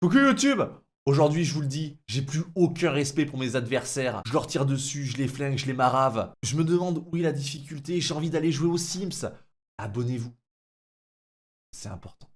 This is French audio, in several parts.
Coucou YouTube Aujourd'hui, je vous le dis, j'ai plus aucun respect pour mes adversaires. Je leur tire dessus, je les flingue, je les marave. Je me demande où est la difficulté, j'ai envie d'aller jouer aux Sims. Abonnez-vous. C'est important.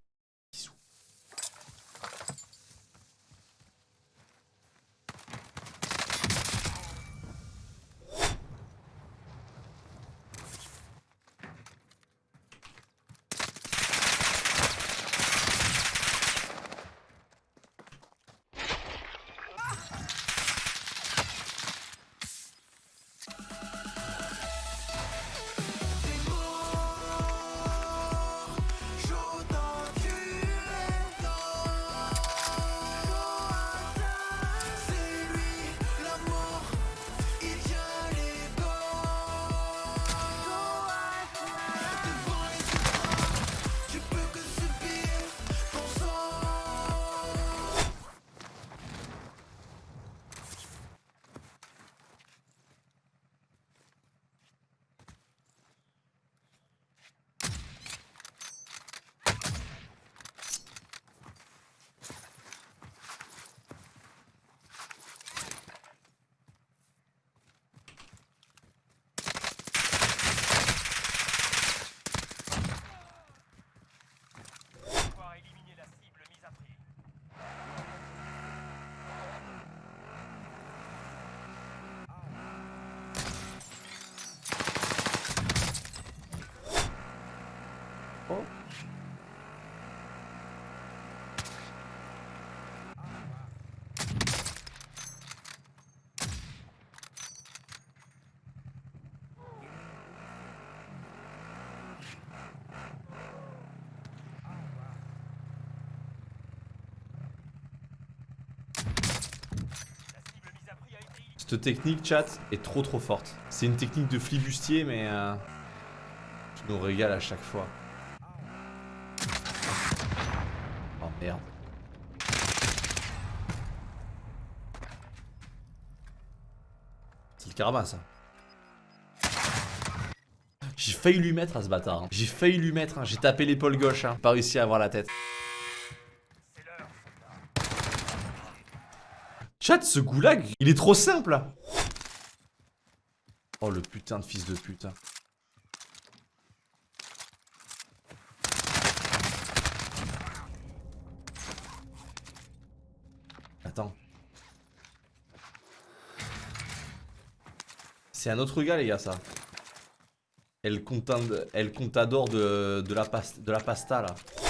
Cette technique, chat, est trop trop forte. C'est une technique de flibustier, mais... Euh, je nous régale à chaque fois. Oh merde. C'est le carabin, ça. J'ai failli lui mettre à ce bâtard. hein. J'ai failli lui mettre, hein. j'ai tapé l'épaule gauche, hein. pas réussi à avoir la tête. C'est l'heure. Chat, ce goulag, il est trop simple Oh le putain de fils de pute. Attends. C'est un autre gars les gars ça. Elle contador de, de, la pas- de la pasta là.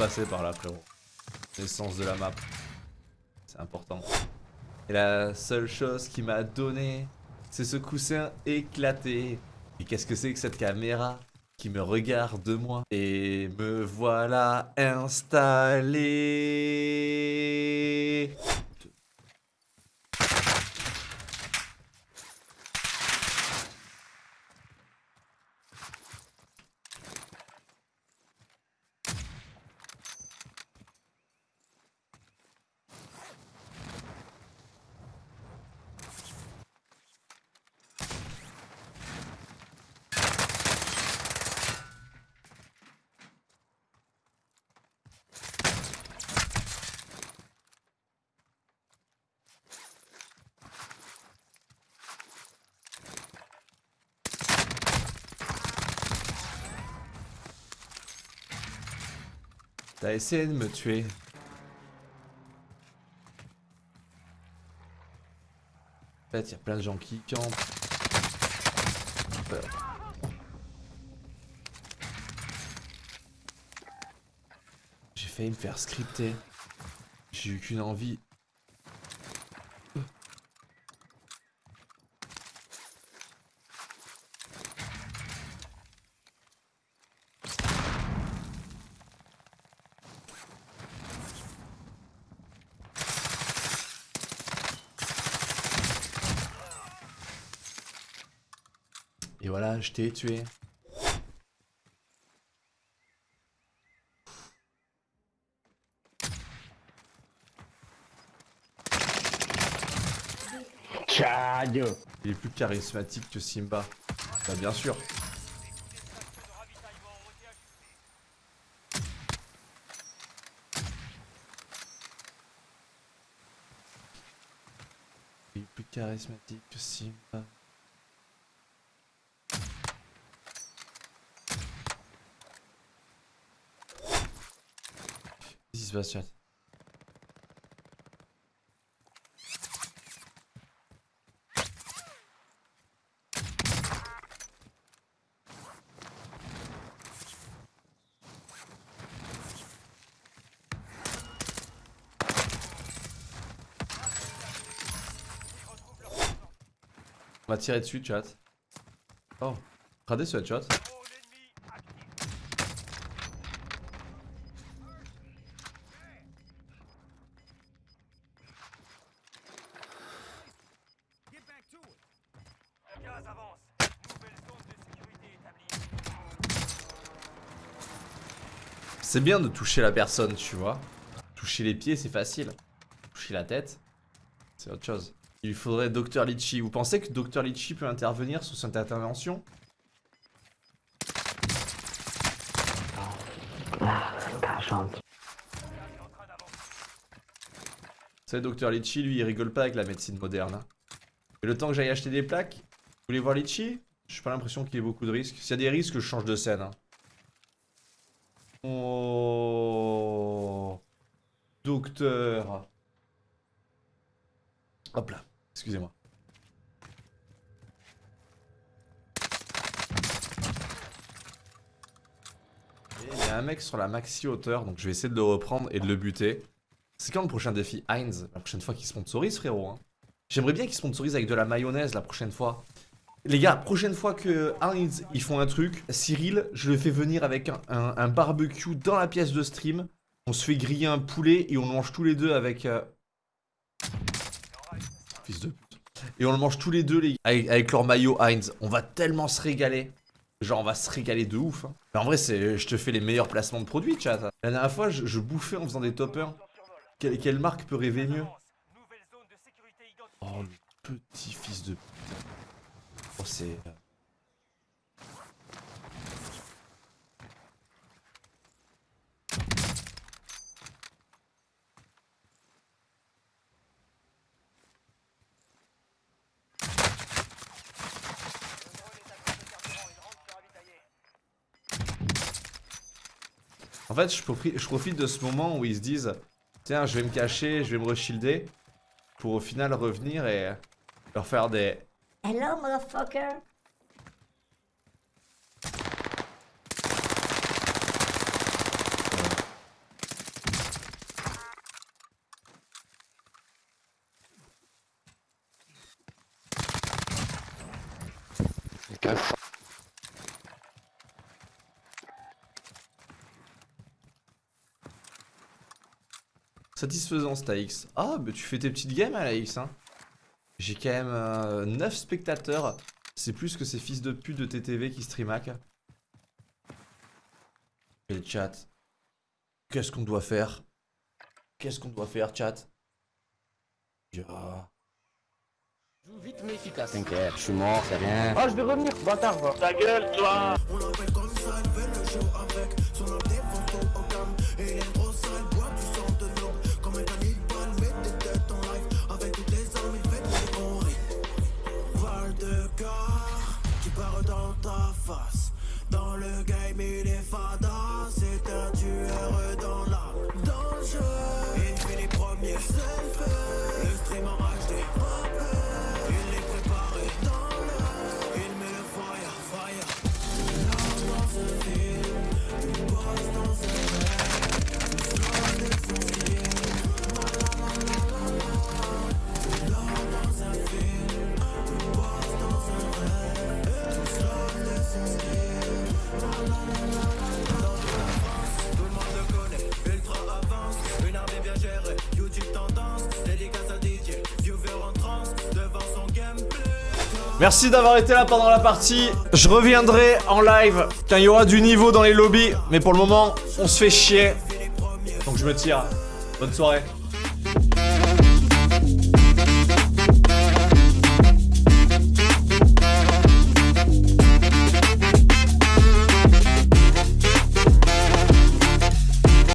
Passer par là, frérot. L'essence de la map. C'est important. Et la seule chose qui m'a donné, c'est ce coussin éclaté. Et qu'est-ce que c'est que cette caméra qui me regarde de moi Et me voilà installé? T'as essayé de me tuer. En fait, il y a plein de gens qui campent. J'ai failli me faire scripter. J'ai eu qu'une envie. Et voilà, je t'ai tué. Il est plus charismatique que Simba. Bah bien sûr. Il est plus charismatique que Simba. Chat On va tirer dessus, chat. Oh, radé ce headshot. C'est bien de toucher la personne, tu vois. Toucher les pieds, c'est facile. Toucher la tête, c'est autre chose. Il faudrait Dr Litchi. Vous pensez que Dr Litchi peut intervenir sur cette intervention? Vous savez, Dr Litchi, lui, il rigole pas avec la médecine moderne. hein. Et le temps que j'aille acheter des plaques, vous voulez voir Litchi? J'ai pas l'impression qu'il y ait beaucoup de risques. S'il y a des risques, je change de scène. hein. Oh. Docteur. Hop là. Excusez-moi. Il y a un mec sur la maxi hauteur, donc je vais essayer de le reprendre et de le buter. C'est quand le prochain défi Heinz La prochaine fois qu'il sponsorise, frérot. hein? J'aimerais bien qu'il sponsorise avec de la mayonnaise la prochaine fois. Les gars, prochaine fois que Heinz ils font un truc, Cyril, je le fais venir avec un, barbecue dans la pièce de stream. On se fait griller un poulet et on le mange tous les deux avec. euh, Fils de pute. Et on le mange tous les deux, les gars, avec, leur maillot Heinz. On va tellement se régaler. Genre, on va se régaler de ouf. hein. En vrai, je te fais les meilleurs placements de produits, chat. La dernière fois, je, bouffais en faisant des top 1. En survol. Quelle, quelle marque peut rêver mieux? Oh, le petit fils de pute. C'est. En fait, je profite, de ce moment où ils se disent Tiens, je vais me cacher, je vais me reshilder. Pour au final revenir et leur faire des. Hello, motherfucker. Satisfaisant, Stax. Ah, bah tu fais tes petites games à la X, hein. J'ai quand même 9 spectateurs. C'est plus que ces fils de pute de TTV qui streamac. Et le chat. Qu'est-ce qu'on doit faire? Qu'est-ce qu'on doit faire, chat? Ya. Joue vite mais efficace. T'inquiète, je suis mort, c'est rien. Ah, je vais revenir, bâtard, va. Ta gueule, toi Merci d'avoir été là pendant la partie. Je reviendrai en live quand il y aura du niveau dans les lobbies. Mais pour le moment, on se fait chier. Donc je me tire. Bonne soirée.